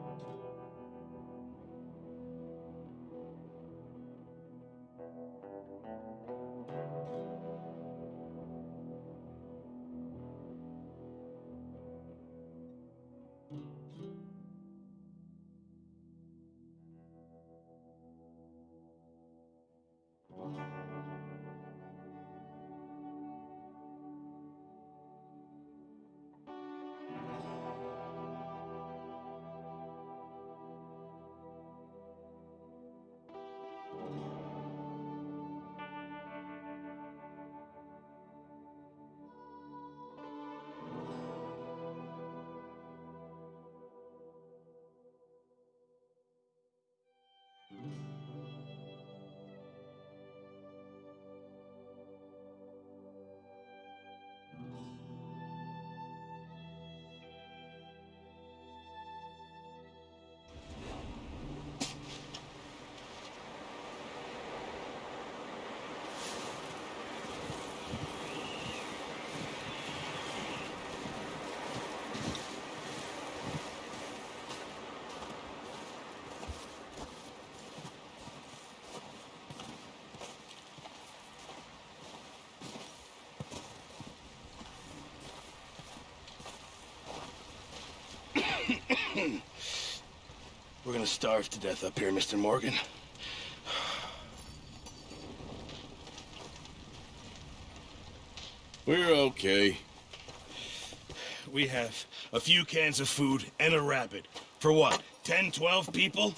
We're gonna starve to death up here, Mr. Morgan. We're okay. We have a few cans of food and a rabbit. For what, 10, 12 people?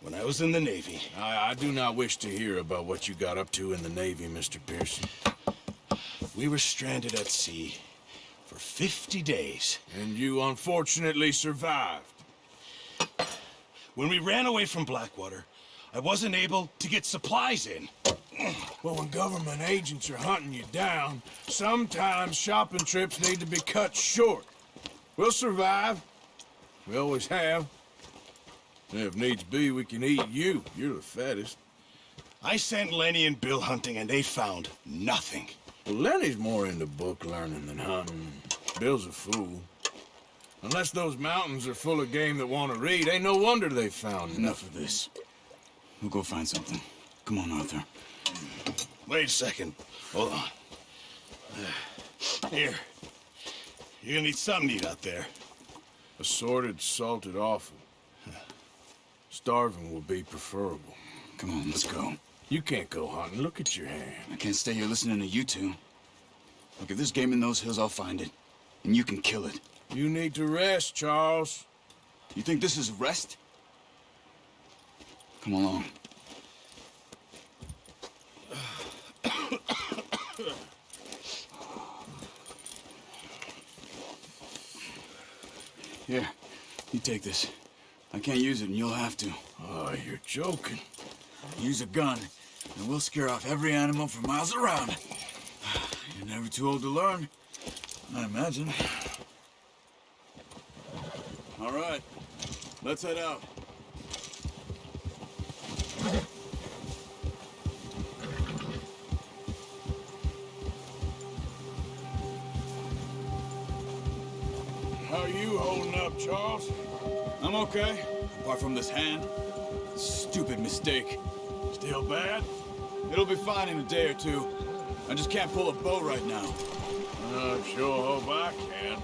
When I was in the Navy, I, I do not wish to hear about what you got up to in the Navy, Mr. Pearson. we were stranded at sea for 50 days. And you unfortunately survived. When we ran away from Blackwater, I wasn't able to get supplies in. Well, when government agents are hunting you down, sometimes shopping trips need to be cut short. We'll survive. We always have. And if needs be, we can eat you. You're the fattest. I sent Lenny and Bill hunting, and they found nothing. Well, Lenny's more into book learning than hunting. Bill's a fool. Unless those mountains are full of game that want to read, ain't no wonder they found Enough of this. We'll go find something. Come on, Arthur. Wait a second. Hold on. Here. You're gonna need something to eat out there. Assorted, salted offal. Starving will be preferable. Come on, let's go. You can't go hunting. Look at your hand. I can't stay here listening to you two. Look, if there's game in those hills, I'll find it. And you can kill it. You need to rest, Charles. You think this is rest? Come along. Here, you take this. I can't use it, and you'll have to. Oh, you're joking. Use a gun, and we'll scare off every animal for miles around. You're never too old to learn, I imagine. All right, let's head out. How you holding up, Charles? I'm okay, apart from this hand. Stupid mistake. Still bad? It'll be fine in a day or two. I just can't pull a bow right now. I sure hope I can.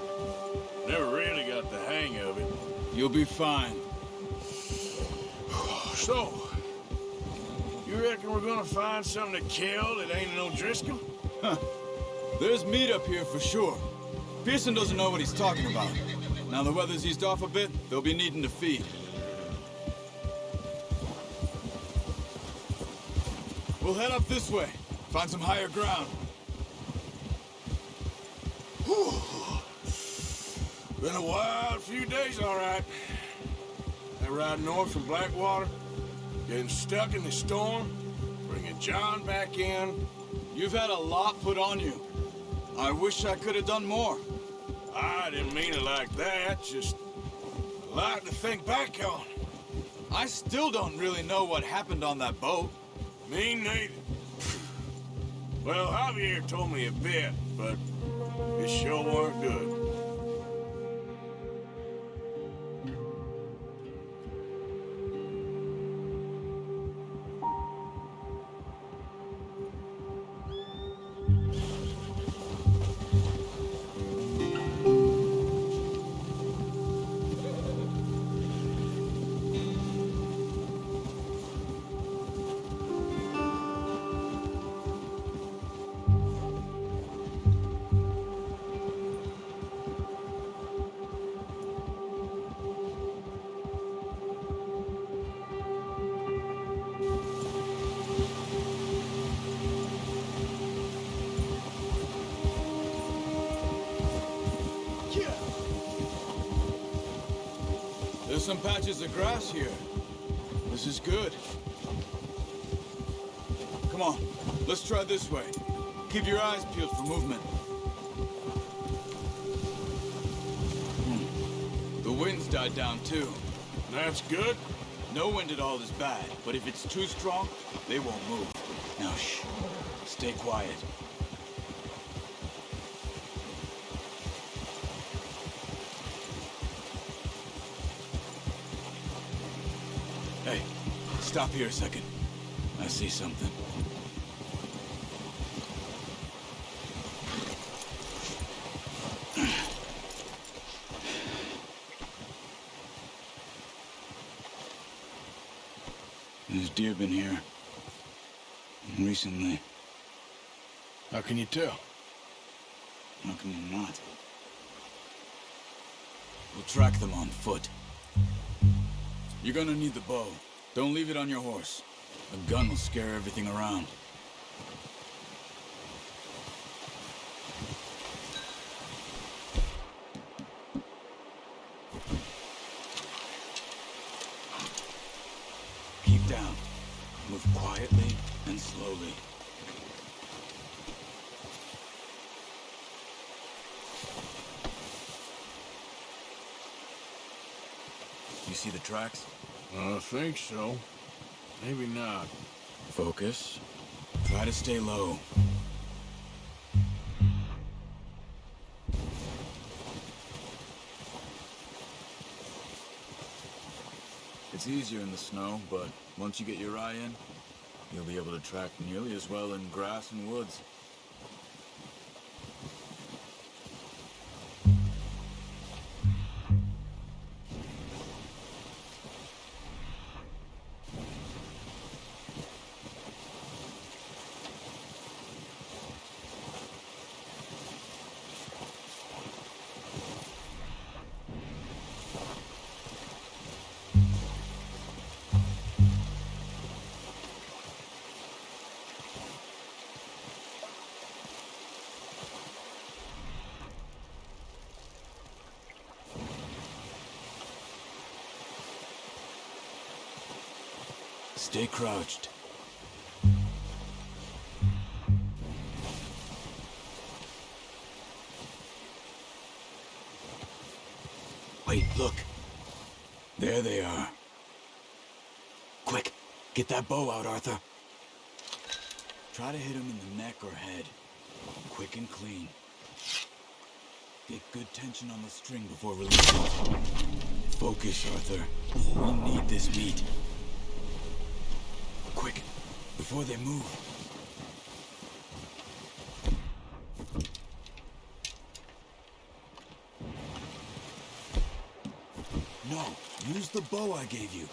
Never really got the hang of it. You'll be fine. So, you reckon we're gonna find something to kill that ain't no Driscoll? Huh. There's meat up here for sure. Pearson doesn't know what he's talking about. Now the weather's eased off a bit, they'll be needing to feed. We'll head up this way, find some higher ground. Been a wild few days, all right. That ride north from Blackwater, getting stuck in the storm, bringing John back in. You've had a lot put on you. I wish I could have done more. I didn't mean it like that, just a lot to think back on. I still don't really know what happened on that boat. Me neither. Well, Javier told me a bit, but it sure weren't good. Some patches of grass here. This is good. Come on, let's try this way. Keep your eyes peeled for movement. Hmm. The wind's died down too. That's good. No wind at all is bad, but if it's too strong, they won't move. Now shh. Stay quiet. Hey, stop here a second. I see something. There's deer been here. Recently. How can you tell? How can you not? We'll track them on foot. You're gonna need the bow. Don't leave it on your horse. A gun will scare everything around. Keep down. Move quietly and slowly. You see the tracks? Think so. Maybe not. Focus. Try to stay low. It's easier in the snow, but once you get your eye in, you'll be able to track nearly as well in grass and woods. Stay crouched. Wait, look. There they are. Quick, get that bow out, Arthur. Try to hit him in the neck or head. Quick and clean. Get good tension on the string before releasing. Focus, Arthur. We need this meat. Before they move. No, use the bow I gave you.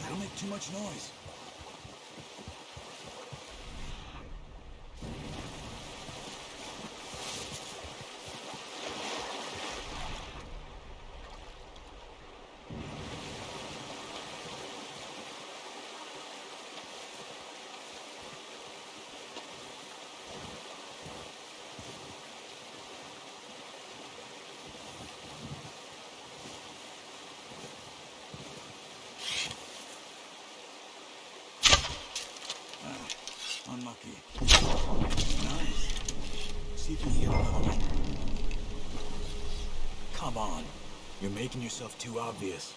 That'll make too much noise. Unlucky. Nice. See if you can get another one. Come on. You're making yourself too obvious.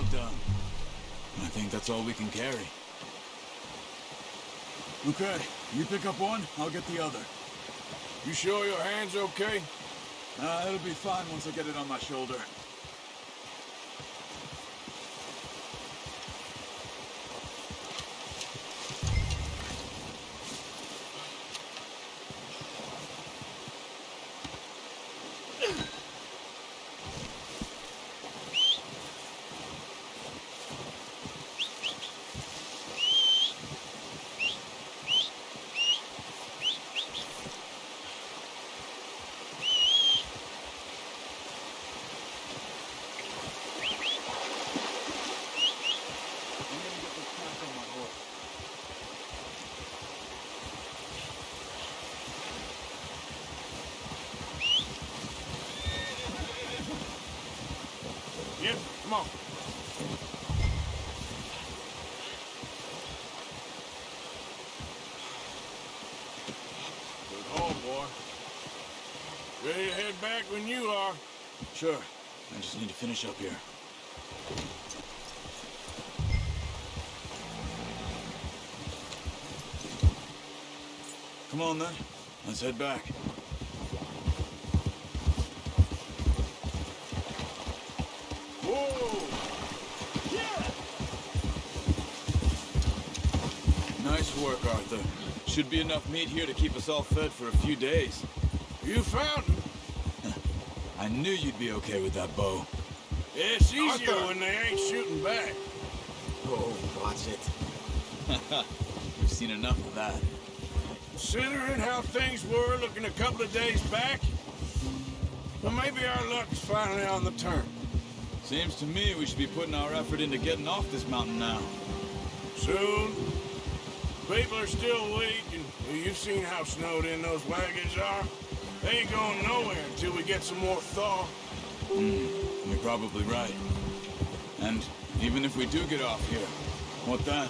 Well done. I think that's all we can carry. Okay, you pick up one, I'll get the other. You sure your hand's are okay? Uh, it'll be fine once I get it on my shoulder. I'm gonna get this pack on my horse. Yep, come on. Good home, boy. Ready to head back when you are. Sure. I just need to finish up here. Come on then. Let's head back. Whoa! Nice work, Arthur. Should be enough meat here to keep us all fed for a few days. You found. I knew you'd be okay with that bow. It's easier Arthur. when they ain't shooting back. Oh, watch it. We've seen enough of that. Considering how things were looking a couple of days back, well, maybe our luck's finally on the turn. Seems to me we should be putting our effort into getting off this mountain now. Soon. People are still weak, and you've seen how snowed in those wagons are. They ain't going nowhere until we get some more thaw. Hmm, you're probably right. And even if we do get off here, what then?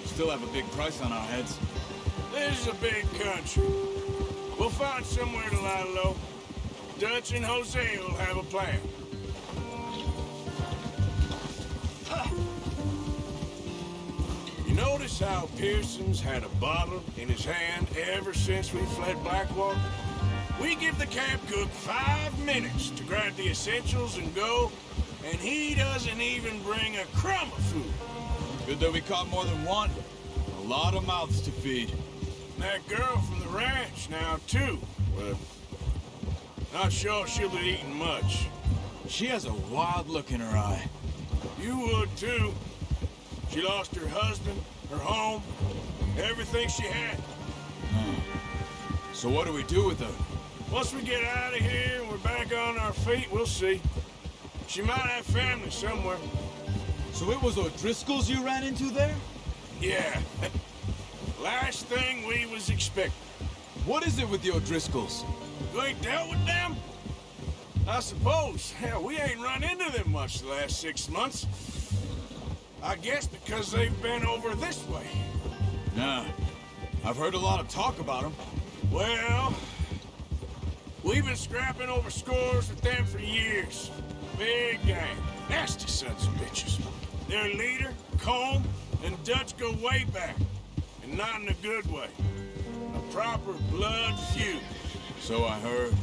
We still have a big price on our heads. This is a big country. We'll find somewhere to lie low. Dutch and Hosea will have a plan. You notice how Pearson's had a bottle in his hand ever since we fled Blackwater? We give the camp cook five minutes to grab the essentials and go, and he doesn't even bring a crumb of food. Good that we caught more than one. A lot of mouths to feed. That girl from the ranch now, too. But not sure she'll be eating much. She has a wild look in her eye. You would, too. She lost her husband, her home, everything she had. Hmm. So what do we do with her? Once we get out of here and we're back on our feet, we'll see. She might have family somewhere. So it was O'Driscoll's you ran into there? Yeah. Last thing we was expecting. What is it with the O'Driscolls? You ain't dealt with them? I suppose. Hell, we ain't run into them much the last six months. I guess because they've been over this way. Nah. I've heard a lot of talk about them. Well, we've been scrapping over scores with them for years. Big gang. Nasty sons of bitches. Their leader, Colm, and Dutch go way back. And not in a good way. A proper blood feud. So I heard.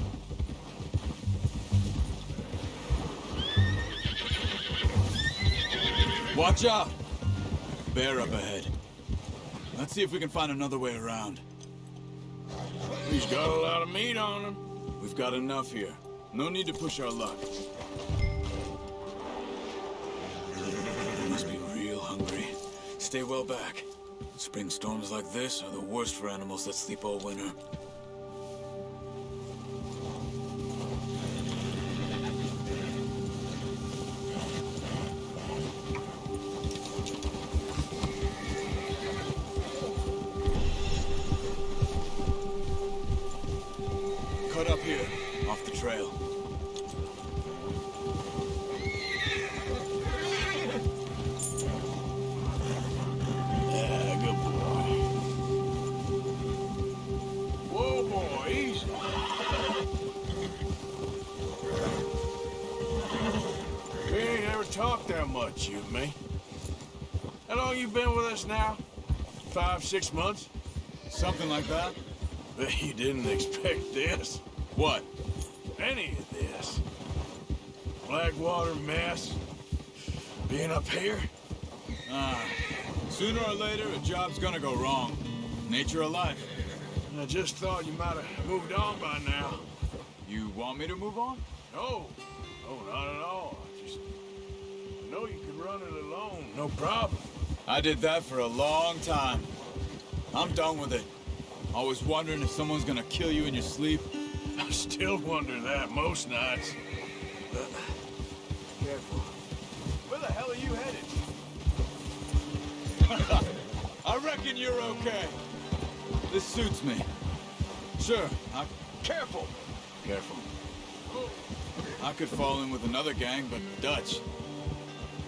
Watch out! Bear up ahead. Let's see if we can find another way around. He's got a lot of meat on him. We've got enough here. No need to push our luck. They must be real hungry. Stay well back. Spring storms like this are the worst for animals that sleep all winter. Six months? Something like that? Bet you didn't expect this. What? Any of this. Blackwater mess. Being up here? Ah, sooner or later, a job's gonna go wrong. Nature of life. I just thought you might have moved on by now. You want me to move on? No. No, not at all. I just I know you can run it alone. No problem. I did that for a long time. I'm done with it. Always wondering if someone's gonna kill you in your sleep. I still wonder that most nights. But, careful. Where the hell are you headed? I reckon you're okay. This suits me. Sure, I... Careful! Careful. I could fall in with another gang, but Dutch...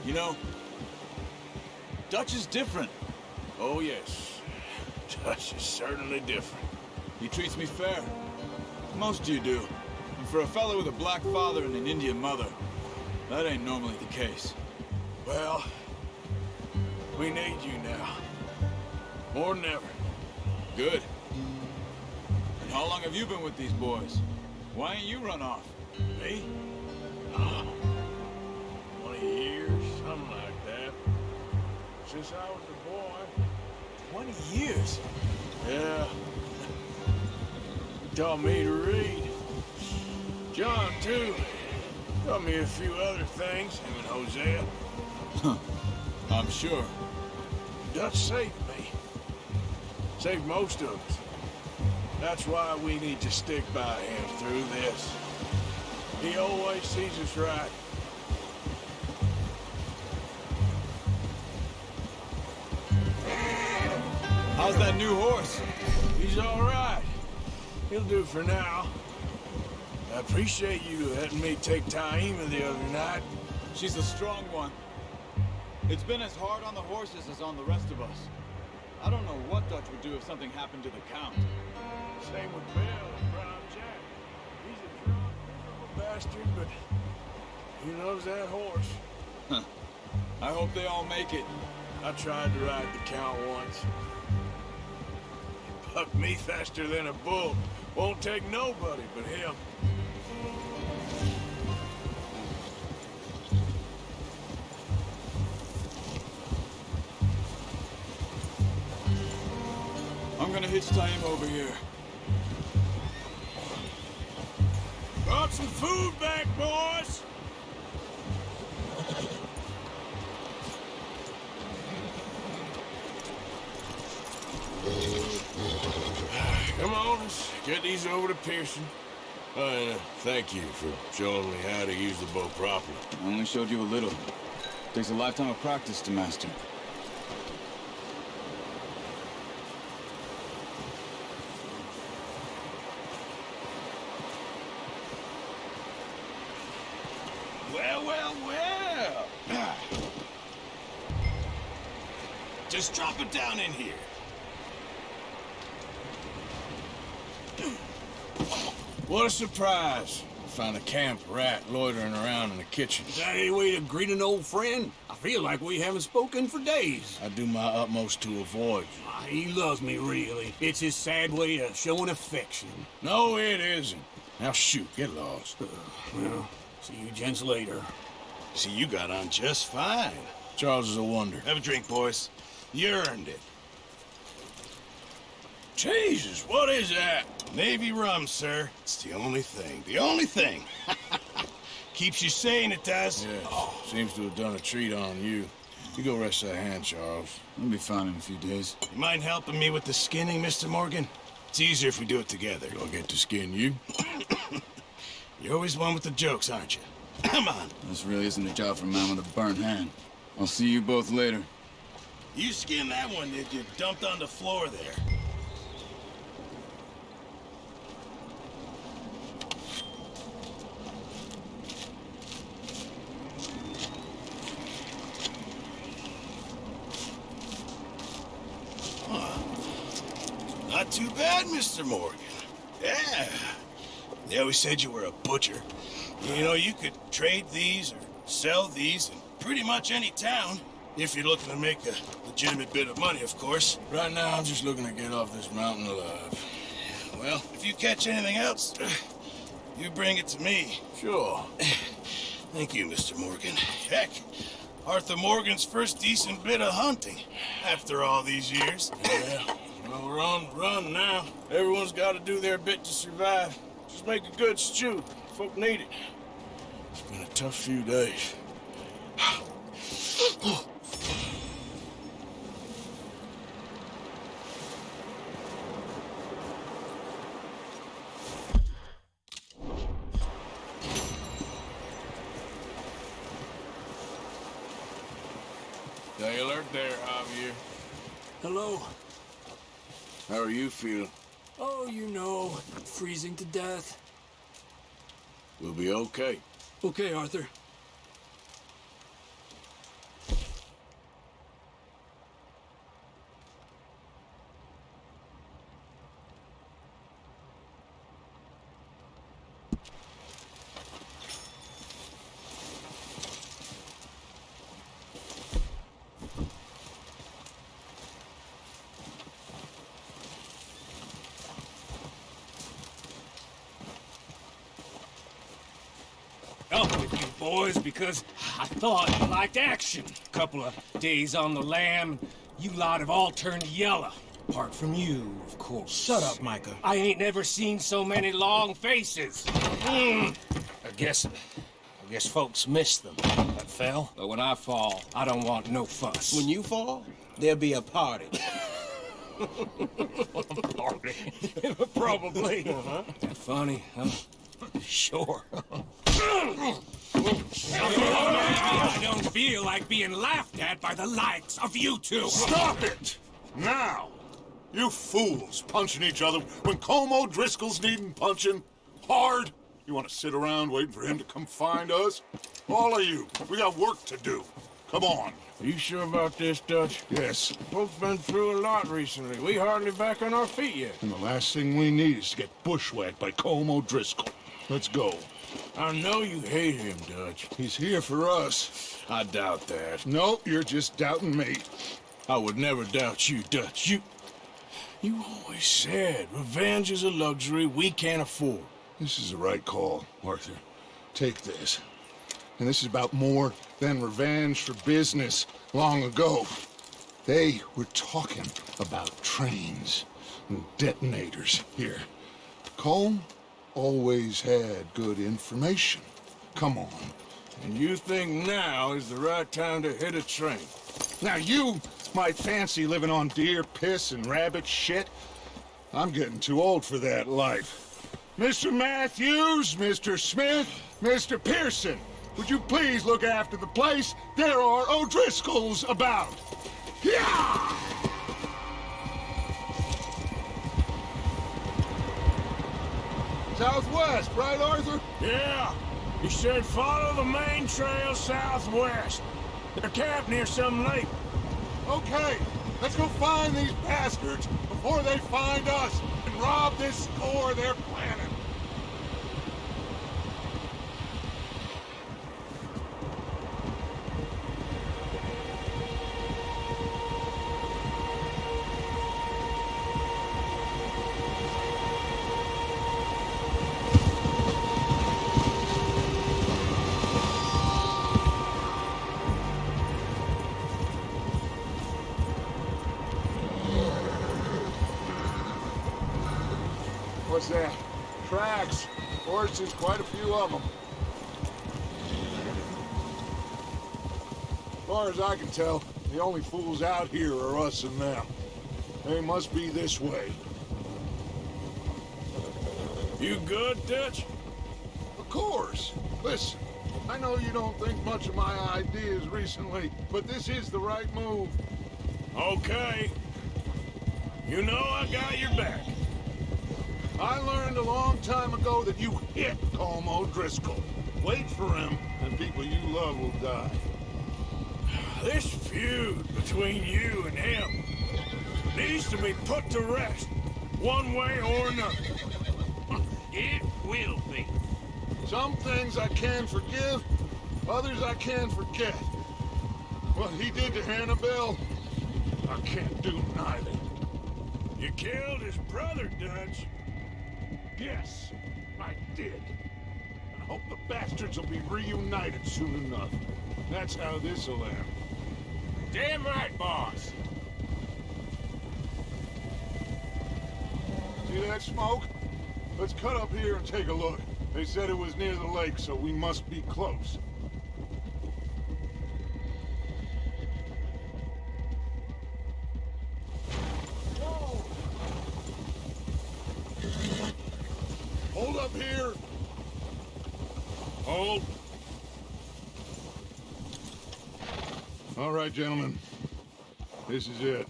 You know... Dutch is different. Oh, yes. Dutch is certainly different. He treats me fair. Most you do. And for a fellow with a black father and an Indian mother, that ain't normally the case. Well, we need you now. More than ever. Good. And how long have you been with these boys? Why ain't you run off? Me? Oh, 20 years, something like that. Since I was a. 20 years? Yeah. He taught me to read. John, too. Taught me a few other things, him and Hosea. I'm sure. Dutch saved me. Saved most of us. That's why we need to stick by him through this. He always sees us right. How's that new horse? He's all right. He'll do for now. I appreciate you letting me take Taima the other night. She's a strong one. It's been as hard on the horses as on the rest of us. I don't know what Dutch would do if something happened to the Count. Same with Bill and Brown Jack. He's a drunk, bastard, but he loves that horse. Huh. I hope they all make it. I tried to ride the Count once. He me faster than a bull. Won't take nobody but him. I'm gonna hitch Taim over here. Brought some food back, boys! Come on, let's get these over to Pearson. And, uh, thank you for showing me how to use the bow properly. I only showed you a little. Takes a lifetime of practice to master. Well, well, well. Just drop it down in here. What a surprise. Found a camp rat loitering around in the kitchen. Is that any way to greet an old friend? I feel like we haven't spoken for days. I do my utmost to avoid you. Ah, He loves me, really. It's his sad way of showing affection. No, it isn't. Now shoot, get lost. Well, see you gents later. See, you got on just fine. Charles is a wonder. Have a drink, boys. You earned it. Jesus, what is that? Navy rum, sir. It's the only thing. The only thing. Keeps you sane, it does. Yes, seems to have done a treat on you. You go rest that hand, Charles. I'll be fine in a few days. You mind helping me with the skinning, Mr. Morgan? It's easier if we do it together. I'll get to skin you. You're always one with the jokes, aren't you? Come on. This really isn't a job for a man with a burnt hand. I'll see you both later. You skinned that one that you dumped on the floor there. Huh. Not too Mr. Morgan. Yeah. They always said you were a butcher. You know, you could trade these or sell these in pretty much any town. If you're looking to make a legitimate bit of money, of course. Right now, I'm just looking to get off this mountain alive. Well, if you catch anything else, you bring it to me. Sure. Thank you, Mr. Morgan. Heck, Arthur Morgan's first decent bit of hunting after all these years. Yeah. Well, we're on the run now. Everyone's got to do their bit to survive. Just make a good stew. Folk need it. It's been a tough few days. Stay alert there, Javier. Hello. How are you feeling? Oh, you know, freezing to death. We'll be okay. Okay, Arthur. Up with you boys because I thought you liked action. A Couple of days on the lam, you lot have all turned yellow. Apart from you, of course. Shut up, Micah. I ain't never seen so many long faces. Mm. I guess, I guess folks miss them. I fell. But when I fall, I don't want no fuss. When you fall, there'll be a party. a party? Probably. That funny, huh? Sure. I don't feel like being laughed at by the likes of you two. Stop it! Now! You fools punching each other when Colm O'Driscoll's needing punching hard. You want to sit around waiting for him to come find us? All of you, we got work to do. Come on. Are you sure about this, Dutch? Yes. Folks been through a lot recently. We hardly back on our feet yet. And the last thing we need is to get bushwhacked by Como Driscoll. Let's go. I know you hate him, Dutch. He's here for us. I doubt that. No, you're just doubting me. I would never doubt you, Dutch. You... You always said revenge is a luxury we can't afford. This is the right call, Arthur. Take this. And this is about more than revenge for business long ago. They were talking about trains and detonators here. Colm always had good information. Come on. And you think now is the right time to hit a train? Now you might fancy living on deer piss and rabbit shit. I'm getting too old for that life. Mr. Matthews, Mr. Smith, Mr. Pearson, would you please look after the place? There are O'Driscolls about. Yeah! Southwest, right, Arthur? Yeah. He said follow the main trail southwest. They're camped near some lake. Okay, let's go find these bastards before they find us and rob this score they're planning. Horses, quite a few of them. As far as I can tell, the only fools out here are us and them. They must be this way. You good, Dutch? Of course. Listen, I know you don't think much of my ideas recently, but this is the right move. Okay. You know I got your back. I learned a long time ago that you hit Colm O'Driscoll. Wait for him, and people you love will die. This feud between you and him needs to be put to rest, one way or another. It will be. Some things I can forgive, others I can forget. What he did to Annabelle, I can't do neither. You killed his brother, Dutch. Yes, I did. I hope the bastards will be reunited soon enough. That's how this'll end. Damn right, boss. See that smoke? Let's cut up here and take a look. They said it was near the lake, so we must be close. Right, gentlemen. This is it.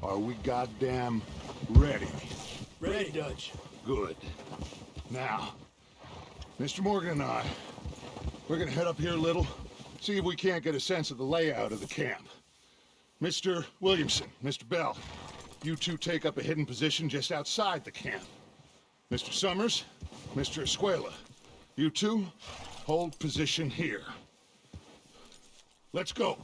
Are we goddamn ready? Ready, Dutch. Good. Now, Mr. Morgan and I, we're gonna head up here a little, see if we can't get a sense of the layout of the camp. Mr. Williamson, Mr. Bell, you two take up a hidden position just outside the camp. Mr. Summers, Mr. Escuella, you two hold position here. Let's go.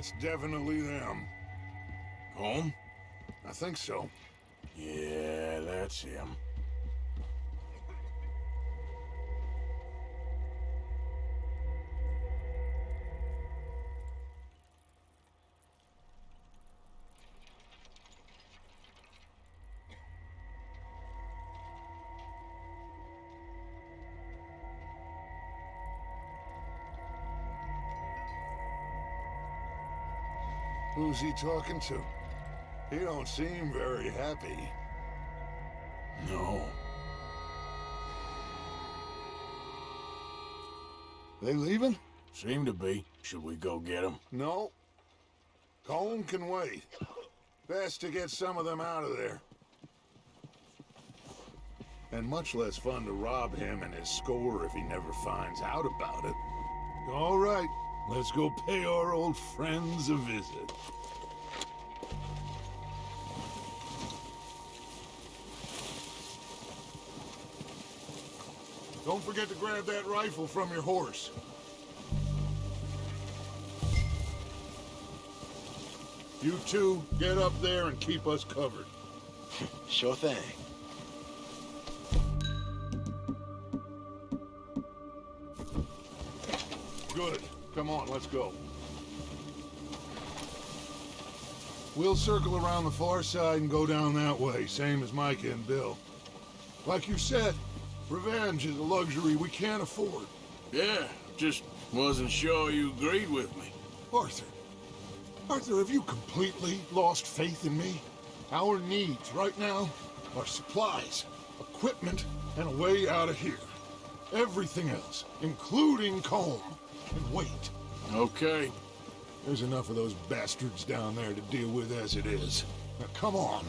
That's definitely them. Colm? I think so. Yeah, that's him. Who's he talking to? He don't seem very happy. No. They leaving? Seem to be. Should we go get him? No. Colm can wait. Best to get some of them out of there. And much less fun to rob him and his score if he never finds out about it. All right. Let's go pay our old friends a visit. Don't forget to grab that rifle from your horse. You two, get up there and keep us covered. Sure thing. Good. Come on, let's go. We'll circle around the far side and go down that way, same as Mike and Bill. Like you said, revenge is a luxury we can't afford. Yeah, just wasn't sure you agreed with me. Arthur. Arthur, have you completely lost faith in me? Our needs right now are supplies, equipment, and a way out of here. Everything else, including can wait. Okay. There's enough of those bastards down there to deal with as it is. Now come on.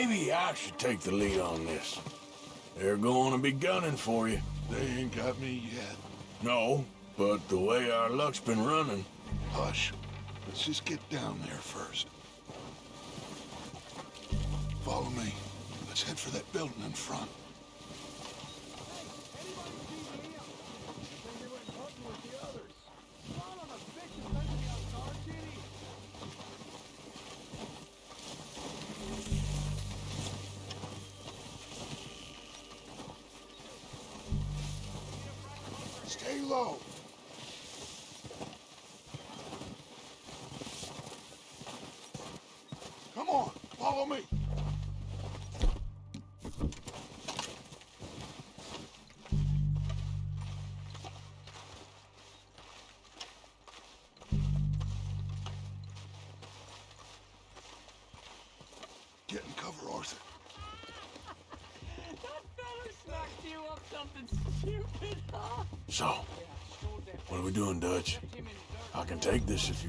Maybe I should take the lead on this. They're going to be gunning for you. They ain't got me yet. No, but the way our luck's been running... Hush. Let's just get down there first. Follow me. Let's head for that building in front.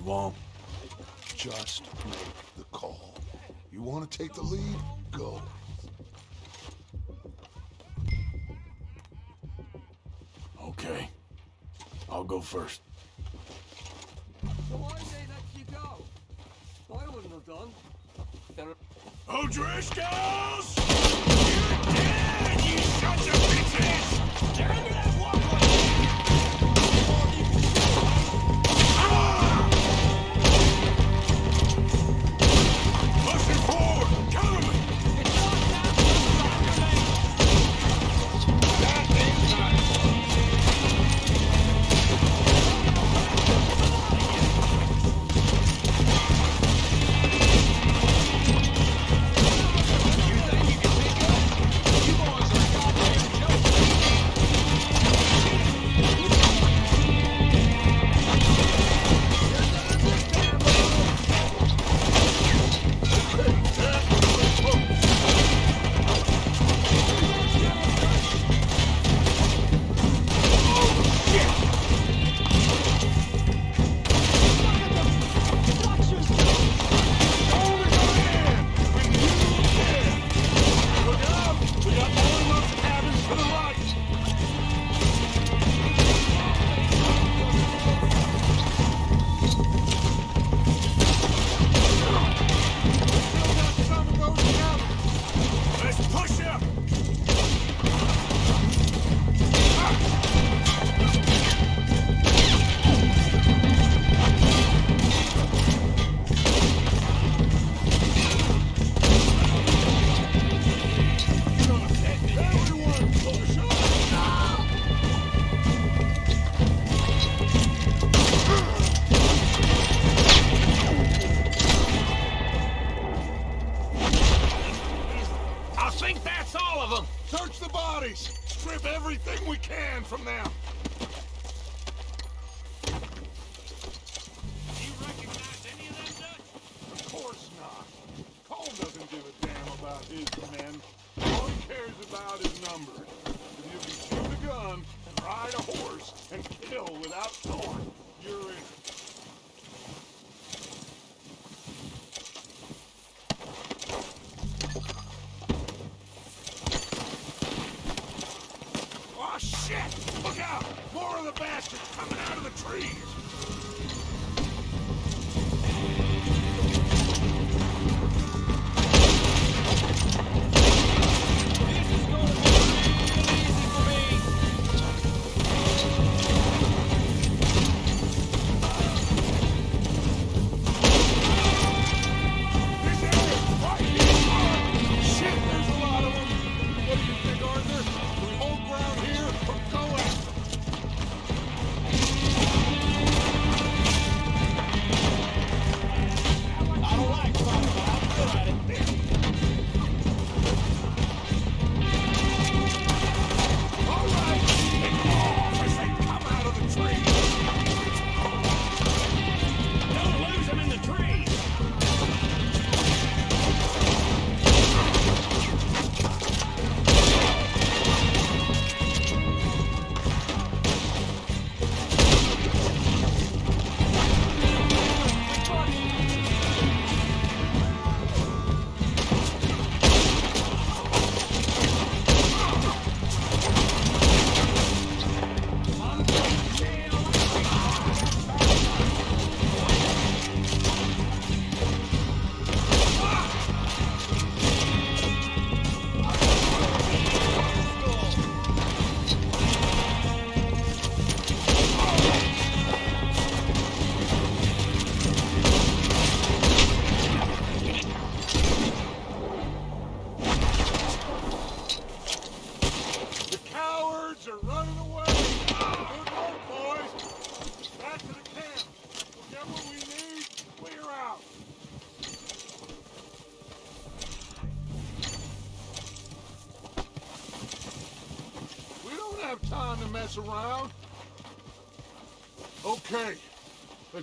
You want Just make the call. You want to take the lead? Go. Okay. I'll go first.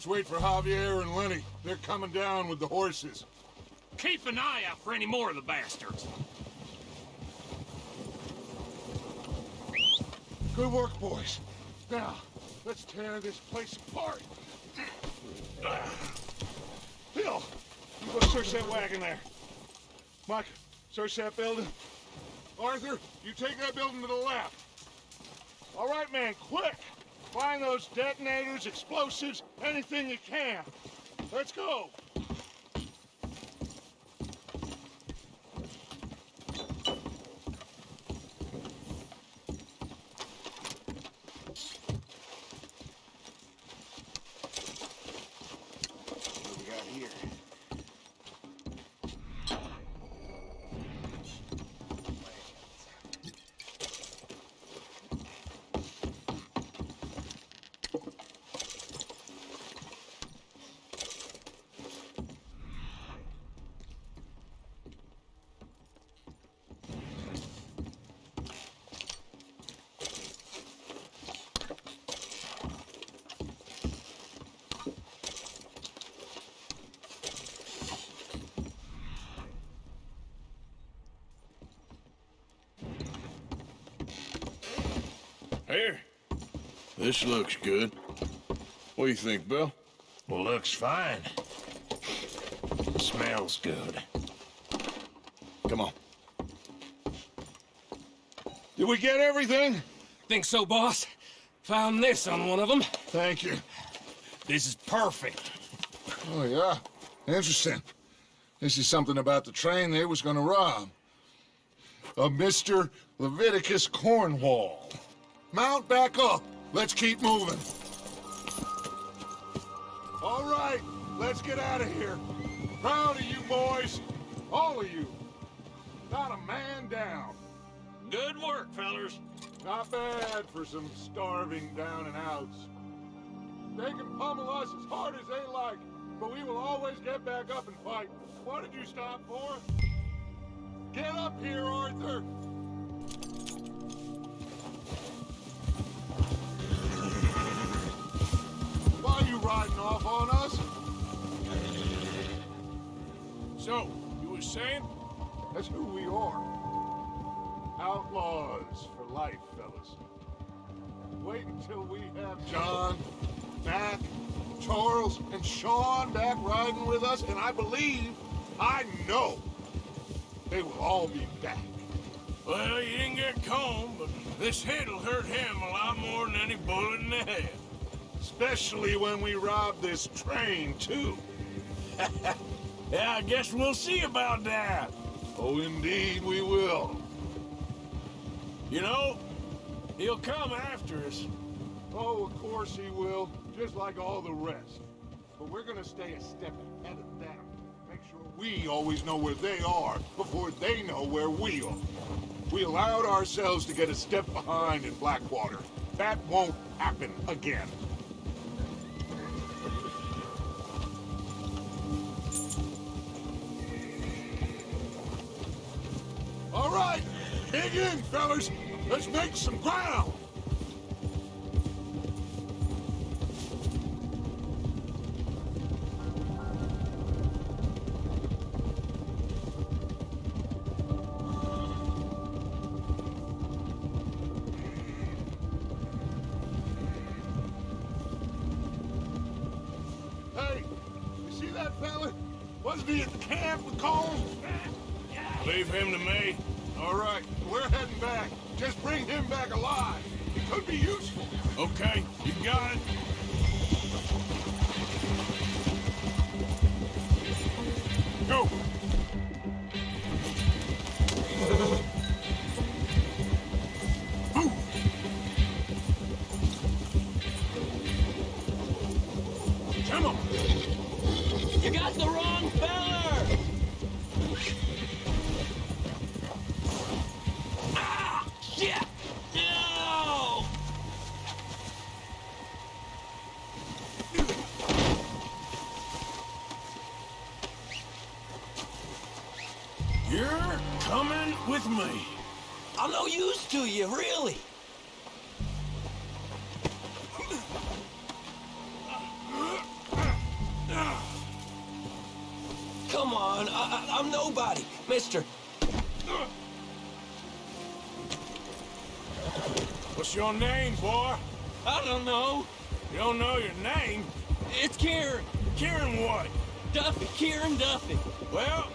Wait for Javier and Lenny. They're coming down with the horses. Keep an eye out for any more of the bastards. Good work, boys. Now, let's tear this place apart. Bill, you go search that wagon there. Mike, search that building. Arthur, you take that building to the left. All right, man, quick! Find those detonators, explosives, anything you can. Let's go. Here. This looks good. What do you think, Bill? Well, Looks fine. Smells good. Come on. Did we get everything? Think so, boss? Found this on one of them. Thank you. This is perfect. Oh, yeah? Interesting. This is something about the train they was gonna rob. A Mr. Leviticus Cornwall. Mount back up. Let's keep moving. All right, let's get out of here. Proud of you boys. All of you. Not a man down. Good work, fellers. Not bad for some starving down and outs. They can pummel us as hard as they like, but we will always get back up and fight. What did you stop for? Get up here, Arthur! Riding off on us? So, you were saying? That's who we are. Outlaws for life, fellas. Wait until we have John, Mac, Charles, and Sean back riding with us, and I believe, I know, they will all be back. Well, you didn't get Colm, but this hit'll hurt him a lot more than any bullet in the head. Especially when we rob this train, too. Yeah, I guess we'll see about that. Oh, indeed we will. You know, he'll come after us. Oh, of course he will, just like all the rest. But we're gonna stay a step ahead of them. Make sure we always know where they are before they know where we are. We allowed ourselves to get a step behind in Blackwater. That won't happen again. All right, dig in, fellas. Let's make some ground. Hey, you see that fella? Wasn't he at the camp with Colm? Leave him to me. All right, we're heading back. Just bring him back alive. He could be useful. Okay, you got it. Your name, boy? I don't know. You don't know your name? It's Kieran. Kieran what? Duffy. Kieran Duffy. Well,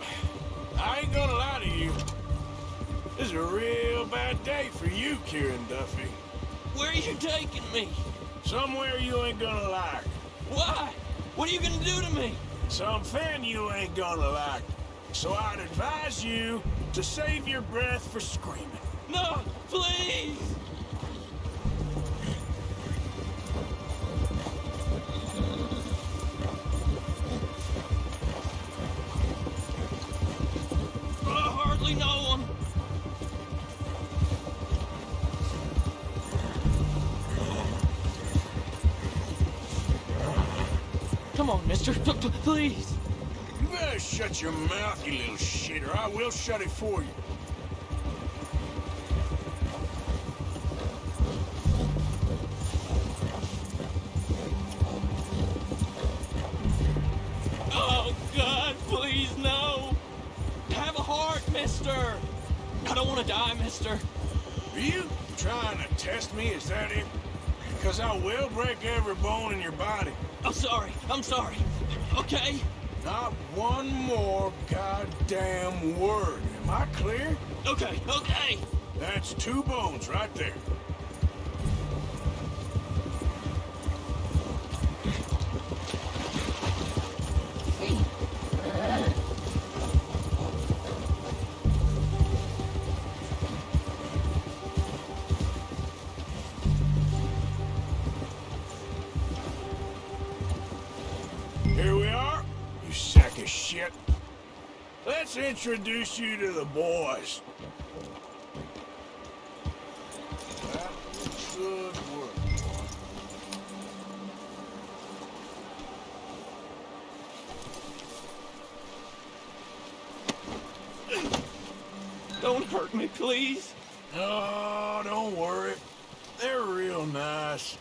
I ain't gonna lie to you. This is a real bad day for you, Kieran Duffy. Where are you taking me? Somewhere you ain't gonna like. Why? What are you gonna do to me? Something you ain't gonna like. So I'd advise you to save your breath for screaming. No, shut it for you. Goddamn word. Am I clear? Okay, okay. That's two bones right there. Introduce you to the boys. That was work. Don't hurt me, please. Oh, don't worry. They're real nice.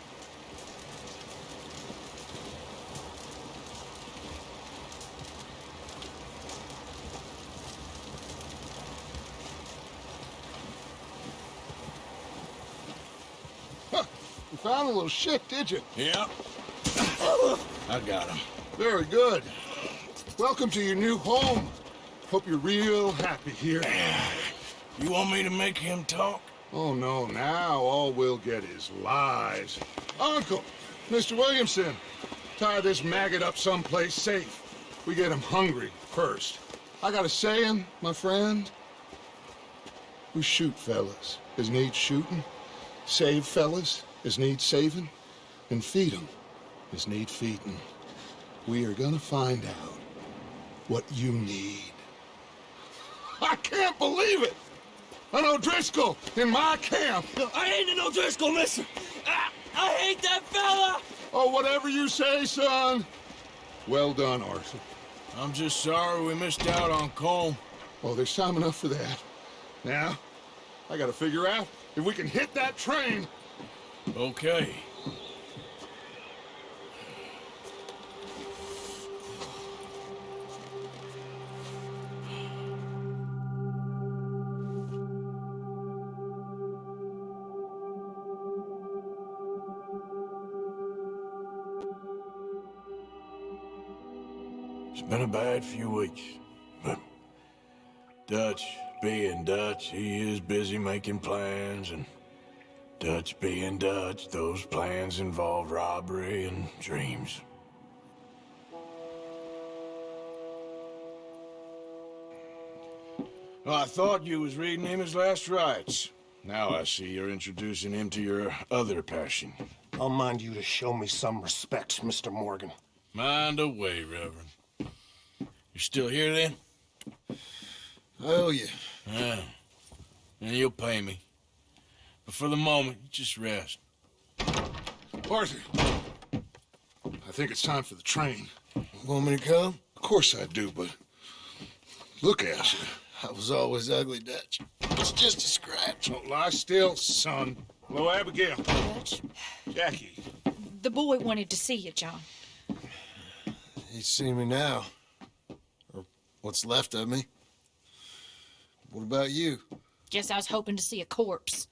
Huh, little shit, did you? Yep. I got him. Very good. Welcome to your new home. Hope you're real happy here. You want me to make him talk? Oh, no, now all we'll get is lies. Uncle, Mr. Williamson, tie this maggot up someplace safe. We get him hungry first. I got a saying, my friend. We shoot fellas as need shooting, save fellas as need saving, and feed 'em as need feeding. We are gonna find out what you need. I can't believe it! An O'Driscoll in my camp! I ain't an O'Driscoll, mister. I, I hate that fella. Oh, whatever you say, son. Well done, Arthur. I'm just sorry we missed out on Colm. Oh, there's time enough for that. Now, I gotta figure out if we can hit that train. Okay. It's been a bad few weeks, but Dutch being Dutch, he is busy making plans, and Dutch being Dutch, those plans involve robbery and dreams. Well, I thought you was reading him his last rites. Now I see you're introducing him to your other passion. I'll mind you to show me some respect, Mr. Morgan. Mind away, Reverend. You're still here then? I owe you. Yeah. Ah. And you'll pay me. But for the moment, just rest. Arthur, I think it's time for the train. Want me to come? Of course I do, but look at you. I was always ugly, Dutch. It's just a scratch. Don't lie still, son. Hello, Abigail. Dutch, Jackie. the boy wanted to see you, John. He's seen me now. Or What's left of me. What about you? Guess I was hoping to see a corpse.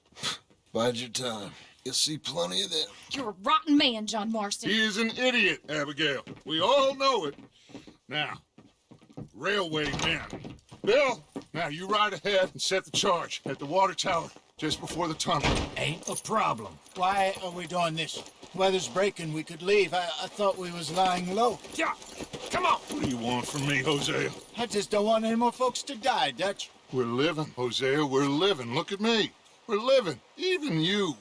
Bide your time. You'll see plenty of them. You're a rotten man, John Marston. He is an idiot, Abigail. We all know it. Now, railway men. Bill, now you ride ahead and set the charge at the water tower just before the tunnel. Ain't a problem. Why are we doing this? Weather's breaking. We could leave. I, I thought we was lying low. Yeah, come on. What do you want from me, Hosea? I just don't want any more folks to die, Dutch. We're living, Hosea. We're living. Look at me. We're living. Even you.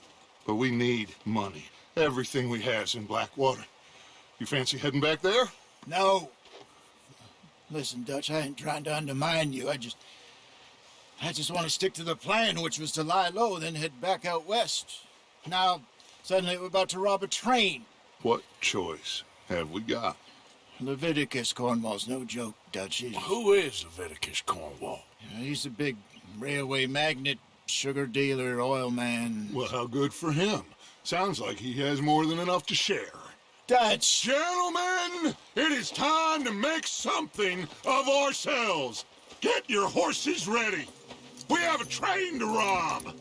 But we need money. Everything we has in Blackwater. You fancy heading back there? No. Listen, Dutch, I ain't trying to undermine you. I just... I just want to stick to the plan, which was to lie low, then head back out west. Now, suddenly we're about to rob a train. What choice have we got? Leviticus Cornwall's no joke, Dutch. He's, Who is Leviticus Cornwall? he's a big railway magnate, sugar dealer, oil man. Well, how good for him. Sounds like he has more than enough to share. Dutch! Gentlemen, it is time to make something of ourselves. Get your horses ready. We have a train to rob.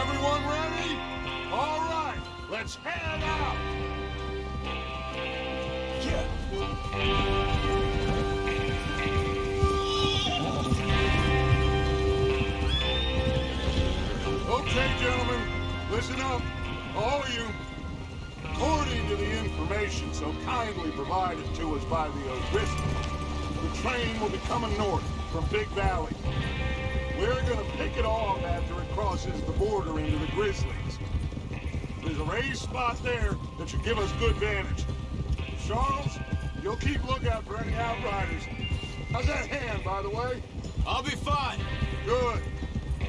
Everyone ready? All right, let's head out. Okay, listen up, all of you. According to the information so kindly provided to us by the O'Driscoll, the train will be coming north from Big Valley. We're gonna pick it off after it crosses the border into the Grizzlies. There's a raised spot there that should give us good vantage. Charles, you'll keep lookout for any outriders. How's that hand, by the way? I'll be fine. Good.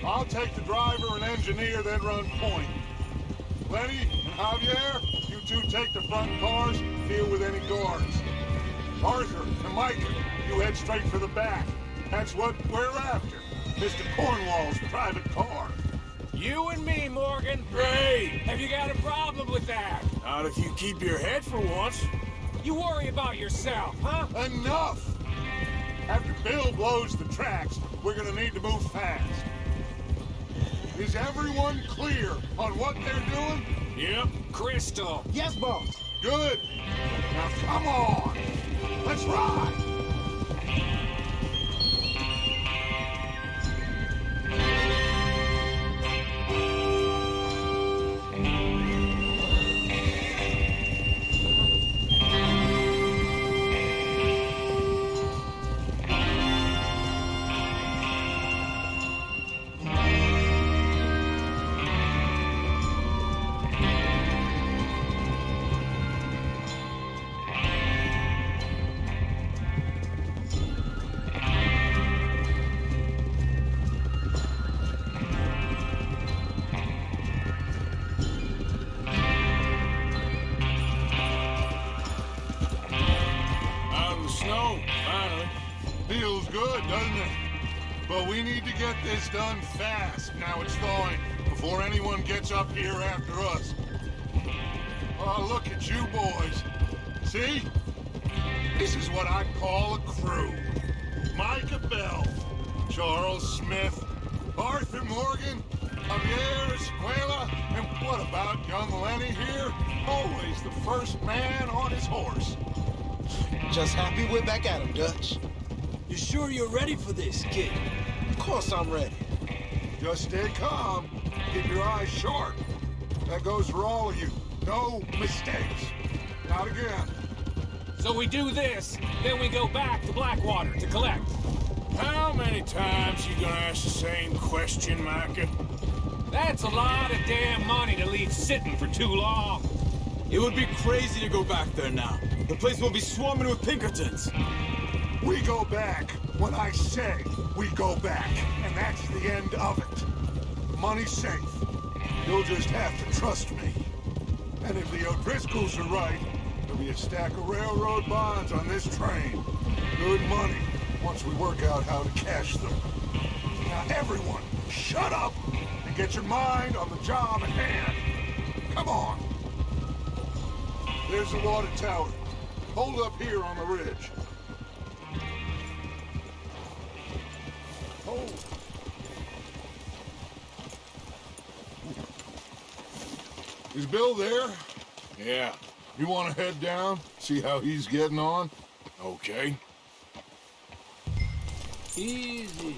I'll take the driver and engineer, then run point. Lenny and Javier, you two take the front cars, deal with any guards. Arthur and Micah, you head straight for the back. That's what we're after. Mr. Cornwall's private car. You and me, Morgan. Great. Have you got a problem with that? Not if you keep your head for once. You worry about yourself, huh? Enough! After Bill blows the tracks, we're gonna need to move fast. Is everyone clear on what they're doing? Yep. Crystal. Yes, boss. Good. Now come on. Let's ride. For this, kid? Of course I'm ready. Just stay calm. Keep your eyes sharp. That goes for all of you. No mistakes. Not again. So we do this, then we go back to Blackwater to collect. How many times you gonna ask the same question, Micah? That's a lot of damn money to leave sitting for too long. It would be crazy to go back there now. The place will be swarming with Pinkertons. We go back when I say we go back, and that's the end of it. Money's safe. You'll just have to trust me. And if the O'Driscolls are right, there'll be a stack of railroad bonds on this train. Good money, once we work out how to cash them. Now everyone, shut up and get your mind on the job at hand. Come on. There's the water tower. Hold up here on the ridge. Is Bill there? Yeah. You want to head down? See how he's getting on? Okay. Easy.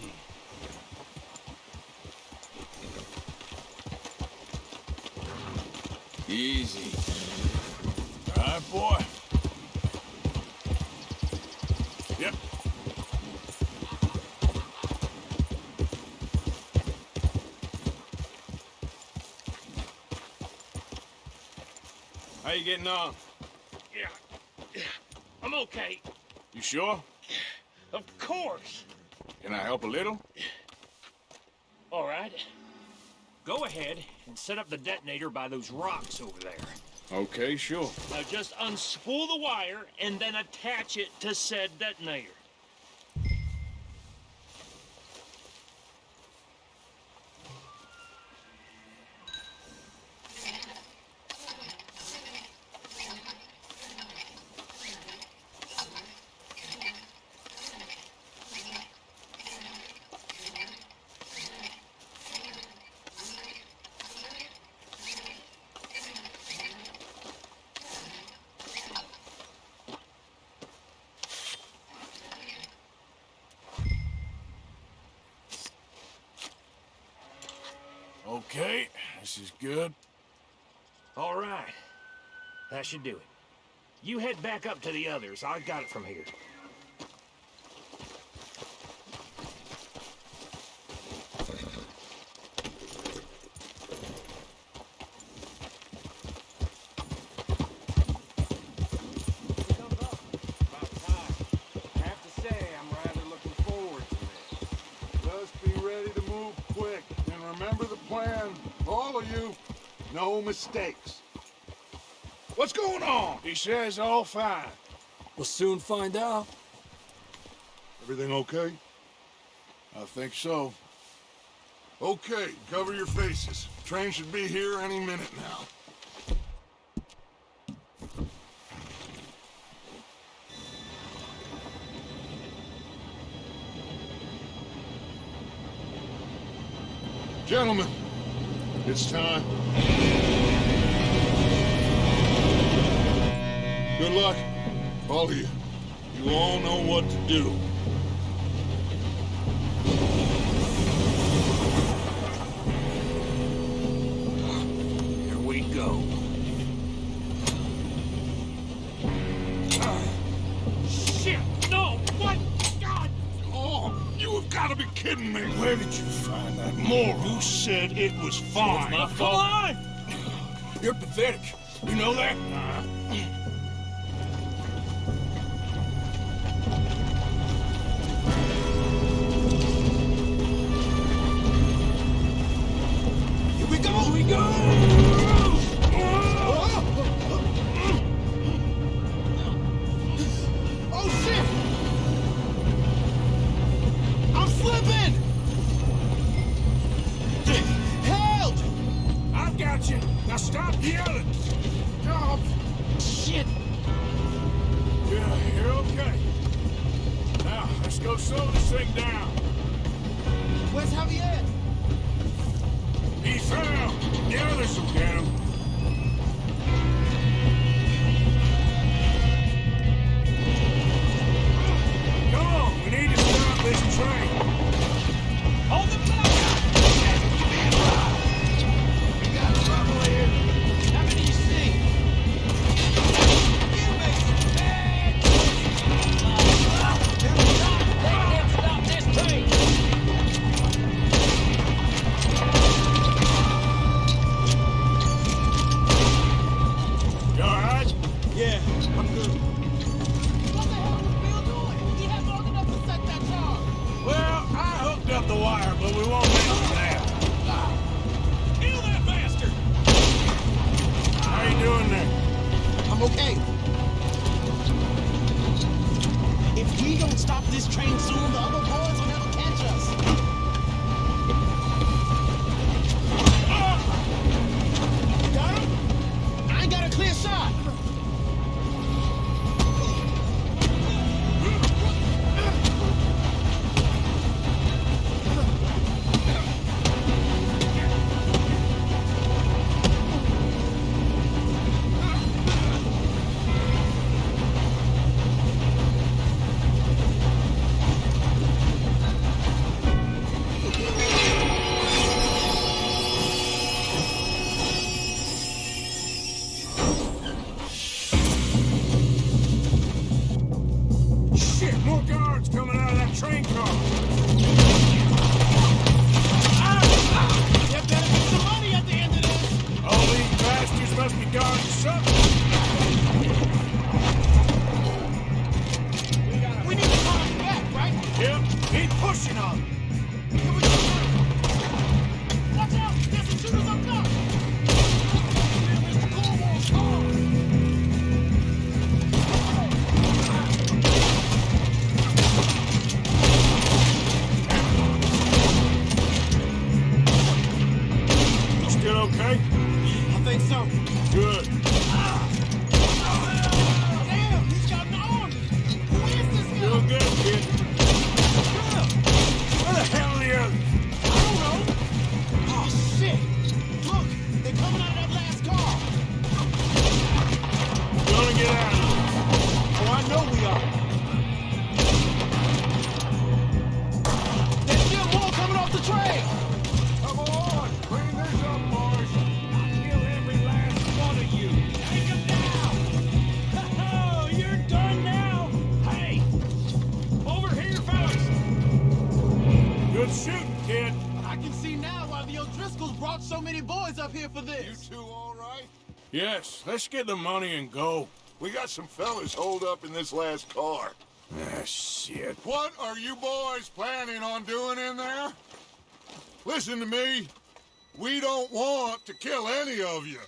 Easy. All right, boy. Yep. How you getting on? Yeah. yeah. I'm okay. You sure? Of course. Can I help a little? All right. Go ahead and set up the detonator by those rocks over there. Okay, sure. Now just unspool the wire and then attach it to said detonator. Okay, this is good. All right. That should do it. You head back up to the others. I got it from here. have to say, I'm rather looking forward to this. Just be ready to move quick. And remember the plan. All of you. No mistakes. What's going on? He says all fine. We'll soon find out. Everything okay? I think so. Okay, cover your faces. Train should be here any minute now. Gentlemen, it's time. All. You all know what to do. Yes, let's get the money and go. We got some fellas holed up in this last car. Ah, shit. What are you boys planning on doing in there? Listen to me. We don't want to kill any of you.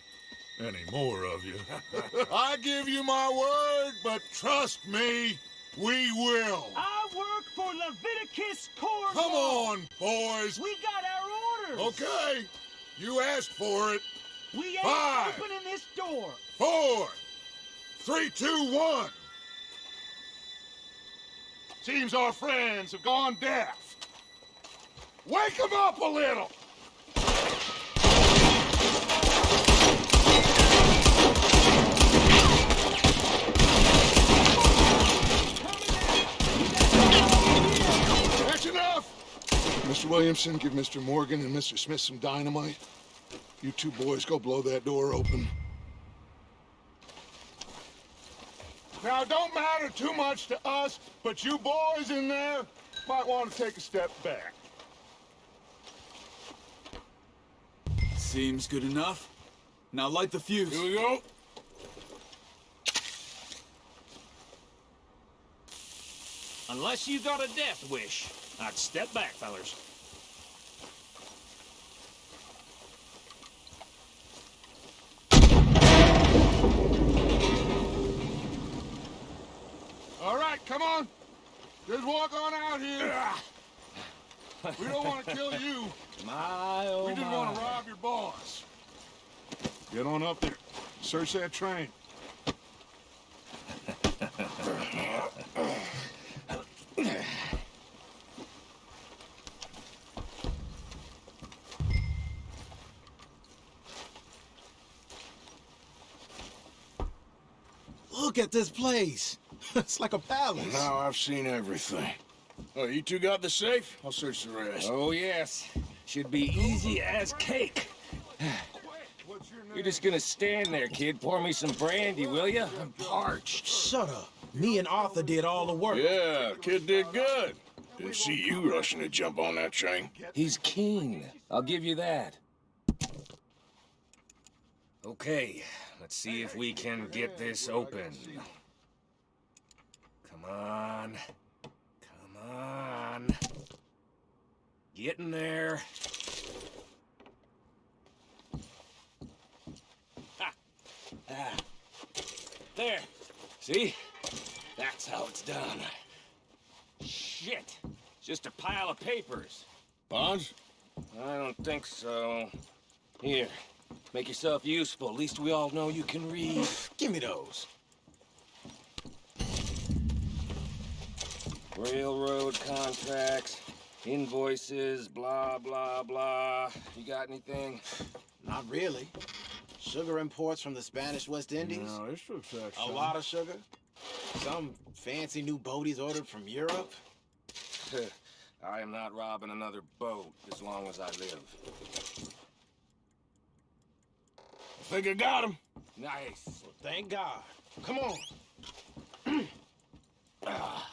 Any more of you? I give you my word, but trust me, we will. I work for Leviticus Corps. Come on, boys. We got our orders. Okay. You asked for it. We ain't Five. opening this door. Four. Three, two, one. Seems our friends have gone deaf. Wake them up a little. That's enough. Mr. Williamson, give Mr. Morgan and Mr. Smith some dynamite. You two boys go blow that door open. Now, it don't matter too much to us, but you boys in there might want to take a step back. Seems good enough. Now light the fuse. Here we go. Unless you got a death wish, I'd step back, fellers. All right, come on. Just walk on out here. We don't want to kill you. My, oh We just my. want to rob your boss. Get on up there. Search that train. Look at this place. it's like a palace. Now I've seen everything. Oh, you two got the safe? I'll search the rest. Oh, yes. Should be easy as cake. You're just gonna stand there, kid. Pour me some brandy, will you? I'm parched. Shut up. Me and Arthur did all the work. Yeah, kid did good. Didn't see you rushing to jump on that train. He's keen. I'll give you that. Okay, let's see if we can get this open. Come on. Come on. Get in there. Ha. Ah. There. See? That's how it's done. Shit. It's just a pile of papers. Bonds? I don't think so. Here, make yourself useful. At least we all know you can read. Give me those. Railroad contracts, invoices, blah, blah, blah. You got anything? Not really. Sugar imports from the Spanish West Indies. No, this looks like A lot of sugar. Some fancy new boat he's ordered from Europe. I am not robbing another boat as long as I live. I think I got him. Nice. Thank God. Come on. Are ah.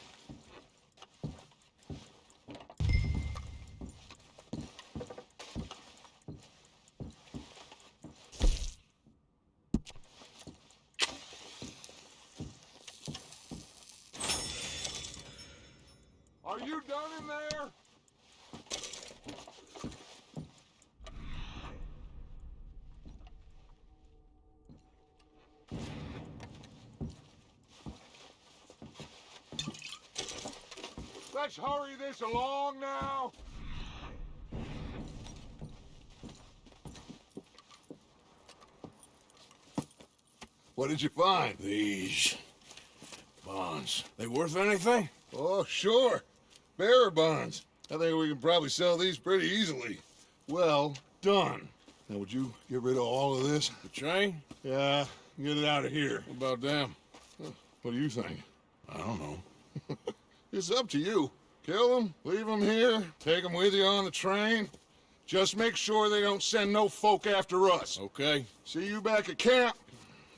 hurry this along now. What did you find? These bonds. They worth anything? Oh, sure. Bearer bonds. I think we can probably sell these pretty easily. Well done. Now, would you get rid of all of this? The train? Yeah, get it out of here. What about them? What do you think? I don't know. It's up to you. Kill them, leave them here, take them with you on the train. Just make sure they don't send no folk after us. Okay. See you back at camp.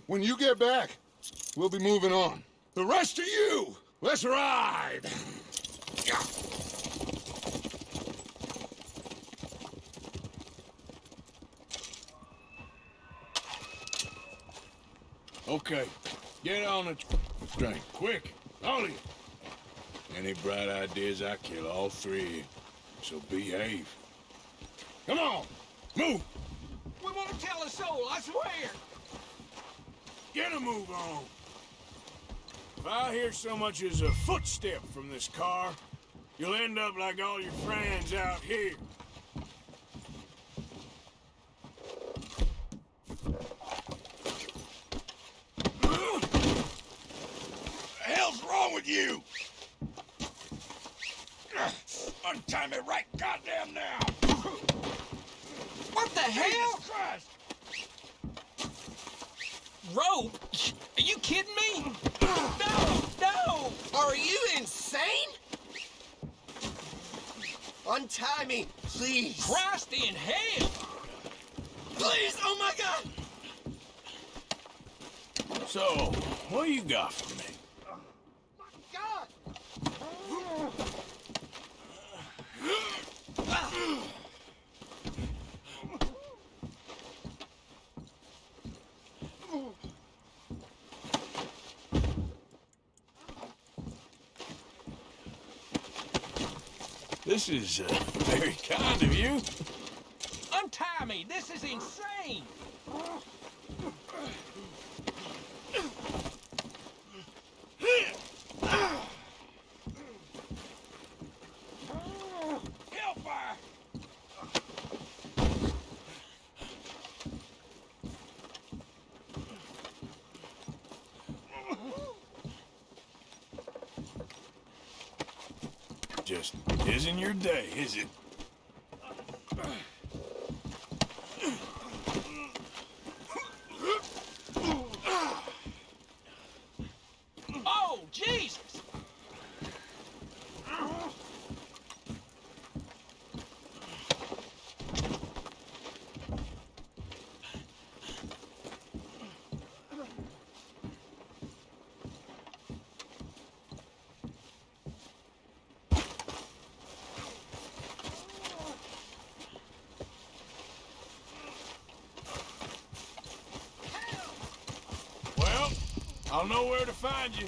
When you get back, we'll be moving on. The rest of you, let's ride! Yeah. Okay, get on the train, quick, all. Any bright ideas, I kill all three. So behave. Come on, move. We won't tell a soul, I swear. Get a move on. If I hear so much as a footstep from this car, you'll end up like all your friends out here. The hell's wrong with you? Untie me right goddamn now! What the hell? Christ! Rope? Are you kidding me? No, no! Are you insane? Untie me, please. Christ in hell! Please, oh my god! So, what you got for me? Oh This is uh, very kind of you. Untie me! This is insane! Hellfire! Just isn't your day, is it? Oh, Jesus! Well, I'll know where to find you.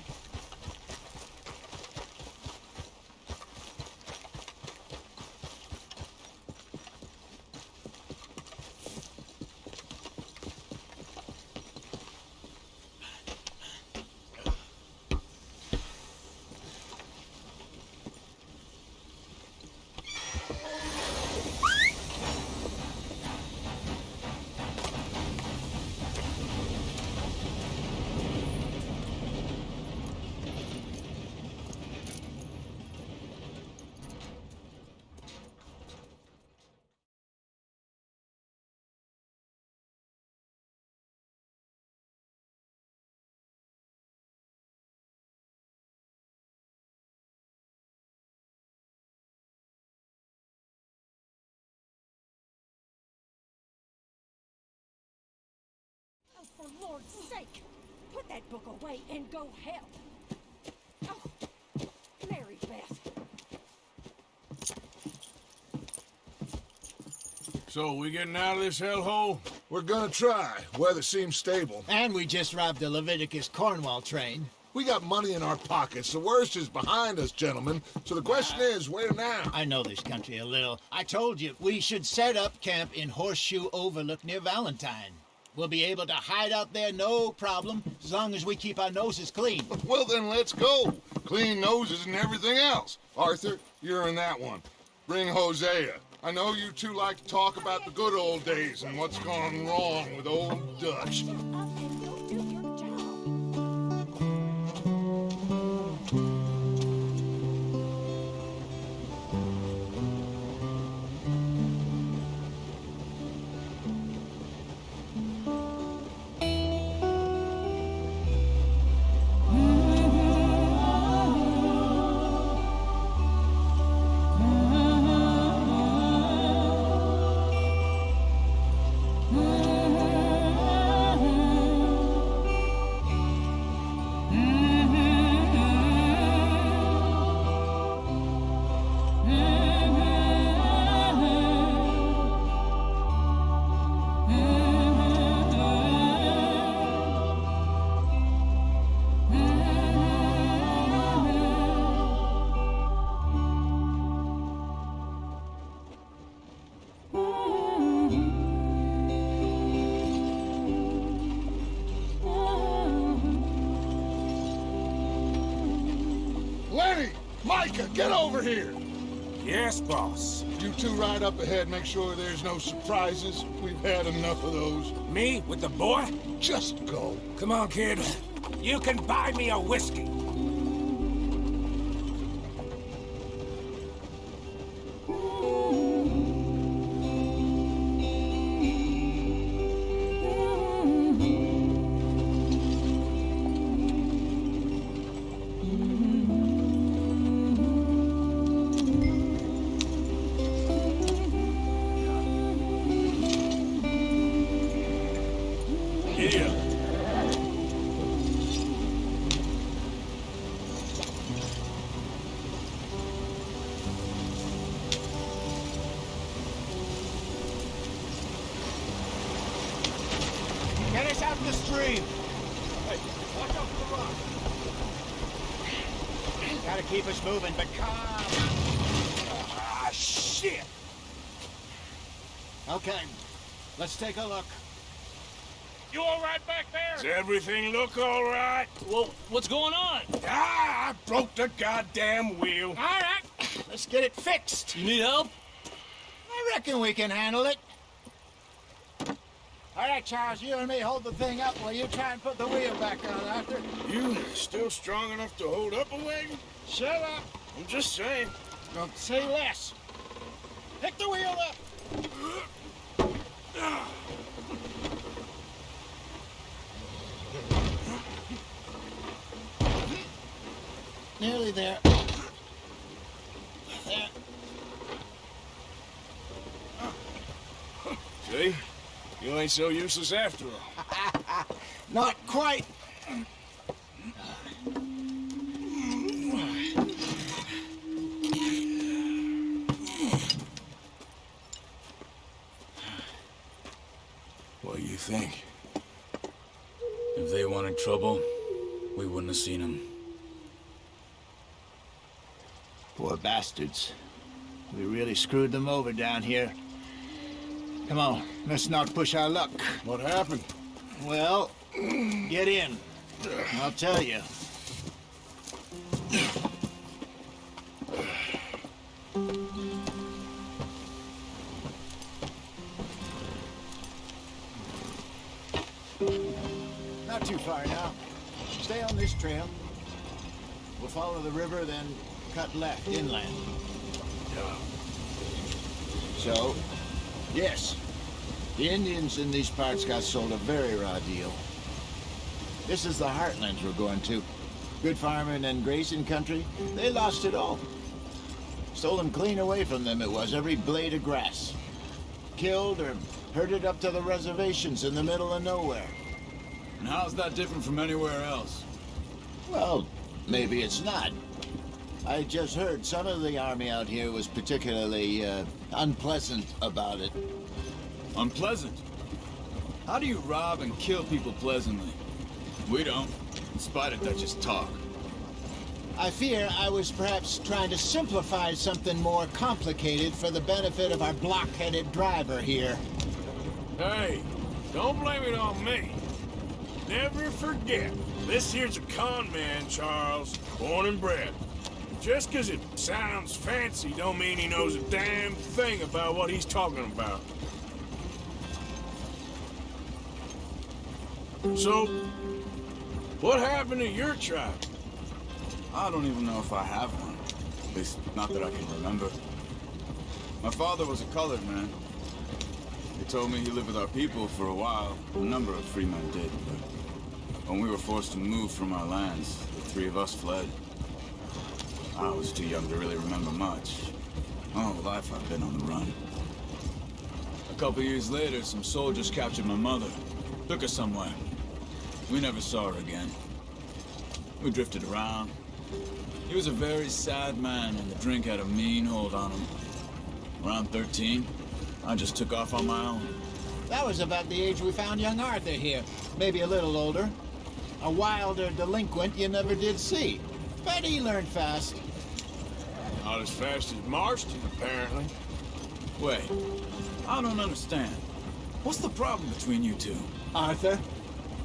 Oh, for Lord's sake, put that book away and go help. Oh, Mary Beth. So, we getting out of this hellhole? We're gonna try. Weather seems stable. And we just robbed the Leviticus Cornwall train. We got money in our pockets. The worst is behind us, gentlemen. So the question is, where now? I know this country a little. I told you, we should set up camp in Horseshoe Overlook near Valentine. We'll be able to hide out there no problem, as long as we keep our noses clean. Well, then let's go. Clean noses and everything else. Arthur, you're in that one. Bring Hosea. I know you two like to talk about the good old days and what's gone wrong with old Dutch. Two ride up ahead, make sure there's no surprises. We've had enough of those. Me with the boy? Just go. Come on, kid. You can buy me a whiskey. Take a look. You all right back there? Does everything look all right? Well, what's going on? Ah, I broke the goddamn wheel. All right, let's get it fixed. You need help? I reckon we can handle it. All right, Charles, you and me hold the thing up while you try and put the wheel back on, Arthur. You still strong enough to hold up a wagon? Shut up. I'm just saying. Don't say less. Pick the wheel up. Nearly there. There. See? You ain't so useless after all. Not quite. Think? If they wanted trouble, we wouldn't have seen them. Poor bastards. We really screwed them over down here. Come on, let's not push our luck. What happened? Well, get in. I'll tell you. Not too far now. Stay on this trail. We'll follow the river, then cut left inland. So, yes, the Indians in these parts got sold a very raw deal. This is the heartlands we're going to. Good farming and grazing country, they lost it all. Stolen clean away from them it was, every blade of grass. Killed or herded up to the reservations in the middle of nowhere. And how's that different from anywhere else? Well, maybe it's not. I just heard some of the army out here was particularly uh, unpleasant about it. Unpleasant? How do you rob and kill people pleasantly? We don't, in spite of Dutch's talk. I fear I was perhaps trying to simplify something more complicated for the benefit of our blockheaded driver here. Hey, don't blame it on me. Never forget, this here's a con man, Charles, born and bred. Just 'cause it sounds fancy don't mean he knows a damn thing about what he's talking about. So, what happened to your tribe? I don't even know if I have one. At least, not that I can remember. My father was a colored man. He told me he lived with our people for a while. A number of free men did, but when we were forced to move from our lands, the three of us fled. I was too young to really remember much. Whole life I've been on the run. A couple years later, some soldiers captured my mother. Took her somewhere. We never saw her again. We drifted around. He was a very sad man, and the drink had a mean hold on him. Around 13, I just took off on my own. That was about the age we found young Arthur here. Maybe a little older. A wilder delinquent you never did see. But he learned fast. Not as fast as Marston, apparently. Wait, I don't understand. What's the problem between you two? Arthur?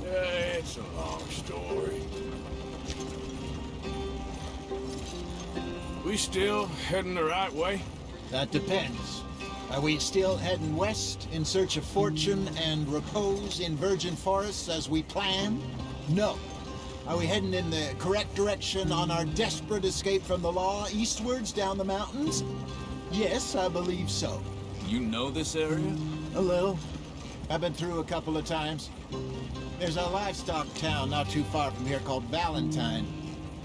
Yeah, it's a long story. We still heading the right way? That depends. Are we still heading west in search of fortune and repose in virgin forests as we planned? No. Are we heading in the correct direction on our desperate escape from the law eastwards down the mountains? Yes, I believe so. You know this area? Mm, a little. I've been through a couple of times. There's a livestock town not too far from here called Valentine.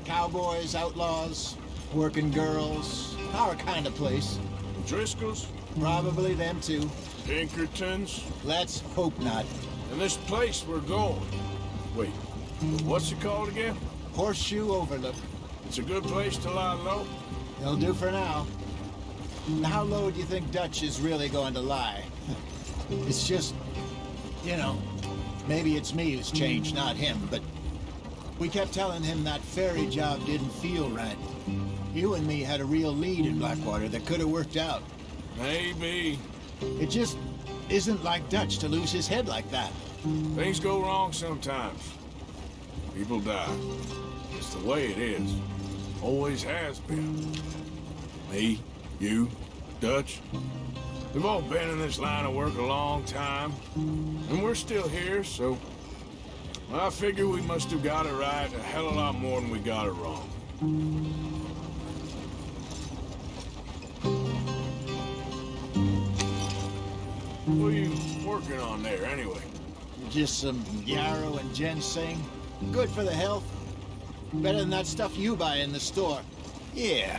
Cowboys, outlaws, working girls, our kind of place. Driscoll's? Probably them too. Pinkertons? Let's hope not. And this place we're going. Wait, what's it called again? Horseshoe Overlook. It's a good place to lie low? It'll do for now. How low do you think Dutch is really going to lie? It's just, you know, maybe it's me who's changed, not him, but we kept telling him that ferry job didn't feel right. You and me had a real lead in Blackwater that could have worked out. Maybe. It just isn't like Dutch to lose his head like that. Things go wrong sometimes. People die. It's the way it is. Always has been. Me, you, Dutch. We've all been in this line of work a long time. And we're still here, so... I figure we must have got it right a hell of a lot more than we got it wrong. What are you working on there, anyway? Just some yarrow and ginseng. Good for the health. Better than that stuff you buy in the store. Yeah,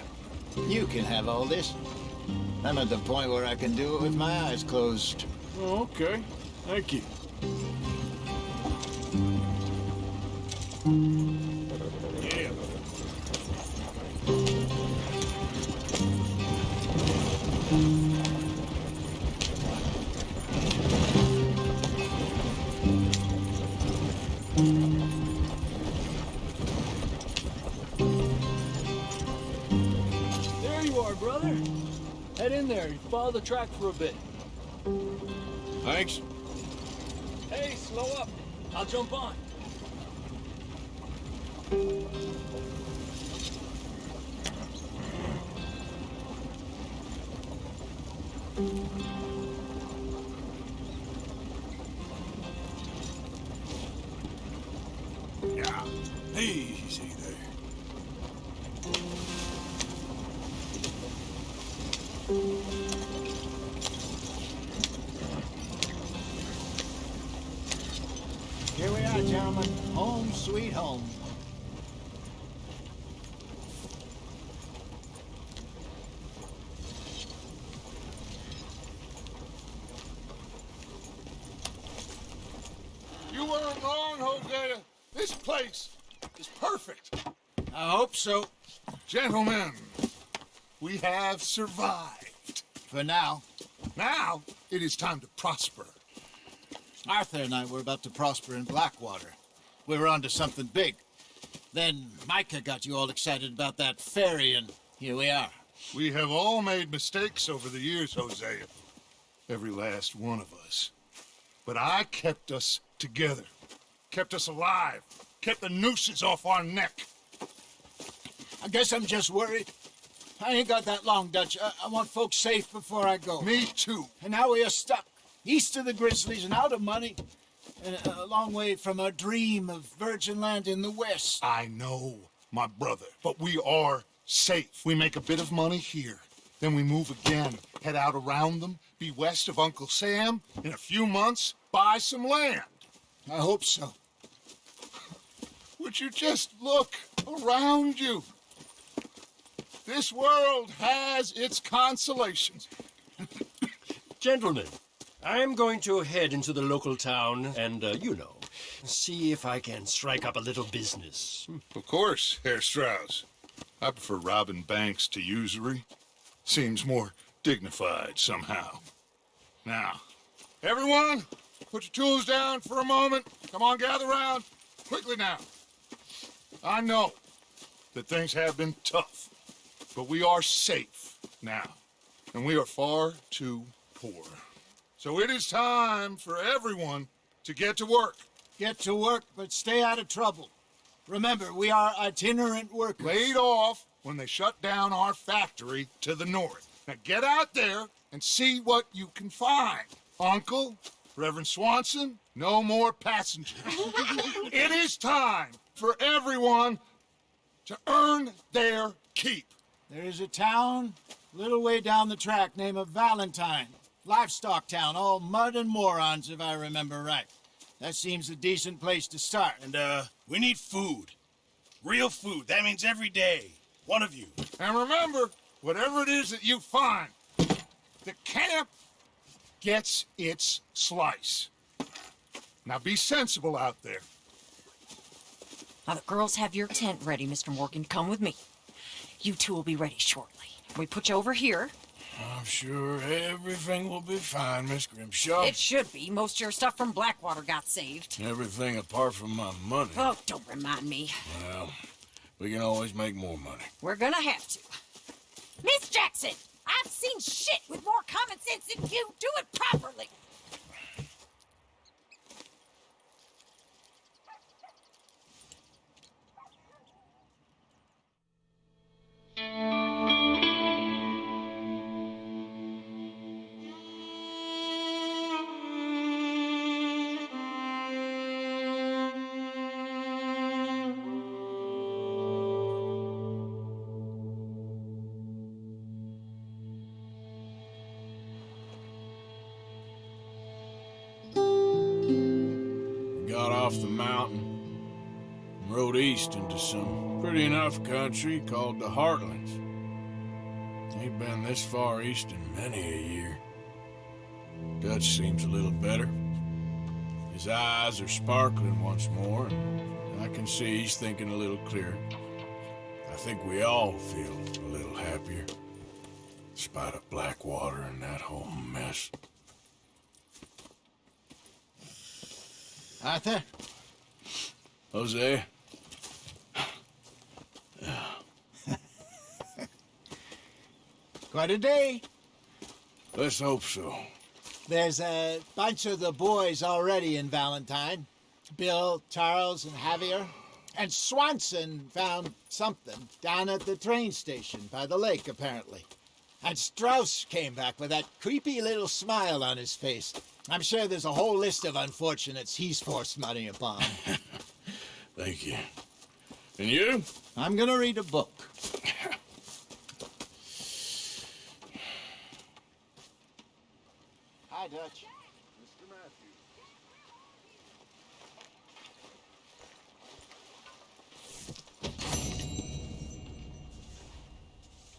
you can have all this. I'm at the point where I can do it with my eyes closed. Oh, okay. Thank you. Brother. Head in there. You Follow the track for a bit. Thanks. Hey, slow up. I'll jump on. Yeah. Easy Here we are, gentlemen. Home sweet home. You weren't wrong, Hosea. This place is perfect. I hope so. Gentlemen, we have survived. For now. Now, it is time to prosper. Arthur and I were about to prosper in Blackwater. We were onto something big. Then Micah got you all excited about that ferry, and here we are. We have all made mistakes over the years, Hosea. Every last one of us. But I kept us together. Kept us alive. Kept the nooses off our neck. I guess I'm just worried. I ain't got that long, Dutch. I, I want folks safe before I go. Me too. And now we are stuck, east of the Grizzlies and out of money, and a, a long way from our dream of virgin land in the west. I know, my brother, but we are safe. We make a bit of money here. Then we move again, head out around them, be west of Uncle Sam. In a few months, buy some land. I hope so. Would you just look around you? This world has its consolations. Gentlemen, I'm going to head into the local town and, uh, you know, see if I can strike up a little business. Of course, Herr Strauss. I prefer robbing banks to usury. Seems more dignified somehow. Now, everyone, put your tools down for a moment. Come on, gather round. Quickly now. I know that things have been tough, but we are safe now, and we are far too poor. So it is time for everyone to get to work. Get to work, but stay out of trouble. Remember, we are itinerant workers. Laid off when they shut down our factory to the north. Now get out there and see what you can find. Uncle, Reverend Swanson, no more passengers. it is time for everyone to earn their keep. There is a town a little way down the track named of Valentine. Livestock town, all mud and morons, if I remember right. That seems a decent place to start. And, uh, we need food. Real food. That means every day. One of you. And remember, whatever it is that you find, the camp gets its slice. Now be sensible out there. Now, the girls have your tent ready, Mr. Morgan. Come with me. You two will be ready shortly. We put you over here. I'm sure everything will be fine, Miss Grimshaw. It should be. Most of your stuff from Blackwater got saved. Everything apart from my money. Oh, don't remind me. Well, we can always make more money. We're gonna have to. Miss Jackson, I've seen shit with more common sense than you. Do it properly. Off the mountain and rode east into some enough country called the Heartlands. Ain't been this far east in many a year. Dutch seems a little better. His eyes are sparkling once more, and I can see he's thinking a little clearer. I think we all feel a little happier, despite of Blackwater and that whole mess. Arthur? Hosea? Quite a day. Let's hope so. There's a bunch of the boys already in Valentine. Bill, Charles, and Javier. And Swanson found something down at the train station by the lake, apparently. And Strauss came back with that creepy little smile on his face. I'm sure there's a whole list of unfortunates he's forced money upon. Thank you. And you? I'm gonna read a book. Hi, Dutch. Mr. Matthews.